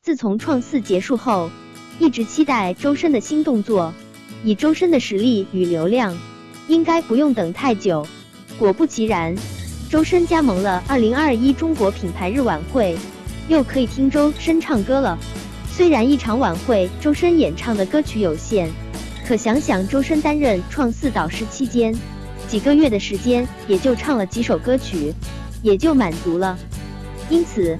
自从创四结束后，一直期待周深的新动作。以周深的实力与流量，应该不用等太久。果不其然，周深加盟了2021中国品牌日晚会，又可以听周深唱歌了。虽然一场晚会周深演唱的歌曲有限，可想想周深担任创四导师期间，几个月的时间也就唱了几首歌曲，也就满足了。因此，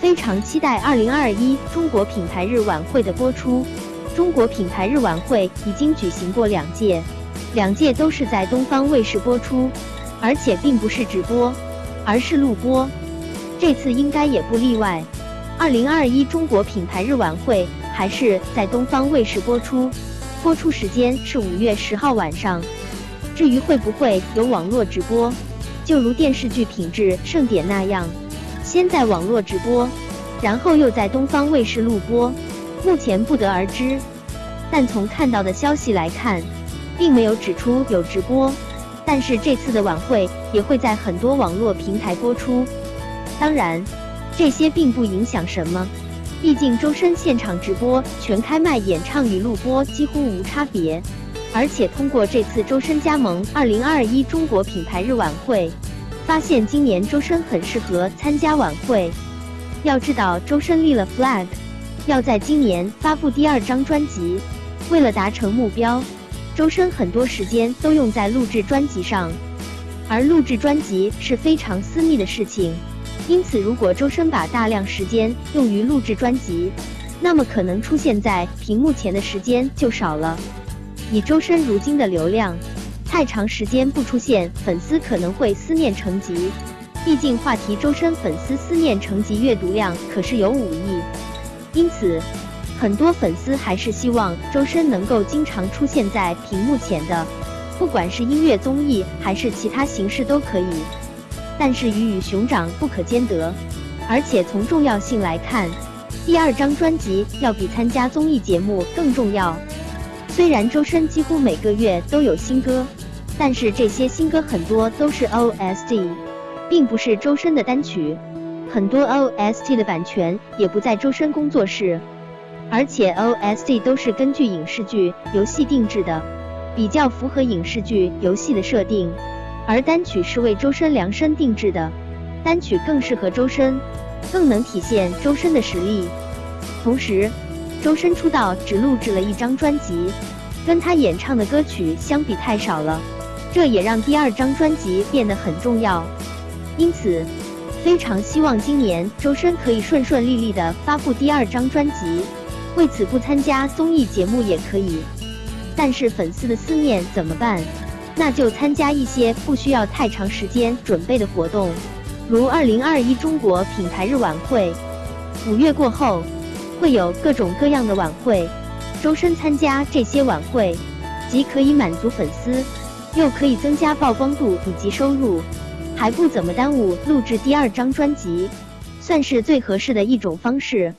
非常期待2021中国品牌日晚会的播出。中国品牌日晚会已经举行过两届，两届都是在东方卫视播出，而且并不是直播，而是录播。这次应该也不例外。二零二一中国品牌日晚会还是在东方卫视播出，播出时间是五月十号晚上。至于会不会有网络直播，就如电视剧品质盛典那样，先在网络直播，然后又在东方卫视录播。目前不得而知，但从看到的消息来看，并没有指出有直播。但是这次的晚会也会在很多网络平台播出。当然，这些并不影响什么，毕竟周深现场直播、全开麦演唱与录播几乎无差别。而且通过这次周深加盟2021中国品牌日晚会，发现今年周深很适合参加晚会。要知道，周深立了 flag。要在今年发布第二张专辑，为了达成目标，周深很多时间都用在录制专辑上，而录制专辑是非常私密的事情，因此如果周深把大量时间用于录制专辑，那么可能出现在屏幕前的时间就少了。以周深如今的流量，太长时间不出现，粉丝可能会思念成疾。毕竟话题周深粉丝思念成疾阅读量可是有五亿。因此，很多粉丝还是希望周深能够经常出现在屏幕前的，不管是音乐综艺还是其他形式都可以。但是鱼与熊掌不可兼得，而且从重要性来看，第二张专辑要比参加综艺节目更重要。虽然周深几乎每个月都有新歌，但是这些新歌很多都是 OST，并不是周深的单曲。很多 OST 的版权也不在周深工作室，而且 OST 都是根据影视剧、游戏定制的，比较符合影视剧、游戏的设定。而单曲是为周深量身定制的，单曲更适合周深，更能体现周深的实力。同时，周深出道只录制了一张专辑，跟他演唱的歌曲相比太少了，这也让第二张专辑变得很重要。因此。非常希望今年周深可以顺顺利利的发布第二张专辑，为此不参加综艺节目也可以。但是粉丝的思念怎么办？那就参加一些不需要太长时间准备的活动，如二零二一中国品牌日晚会。五月过后会有各种各样的晚会，周深参加这些晚会，既可以满足粉丝，又可以增加曝光度以及收入。还不怎么耽误录制第二张专辑，算是最合适的一种方式。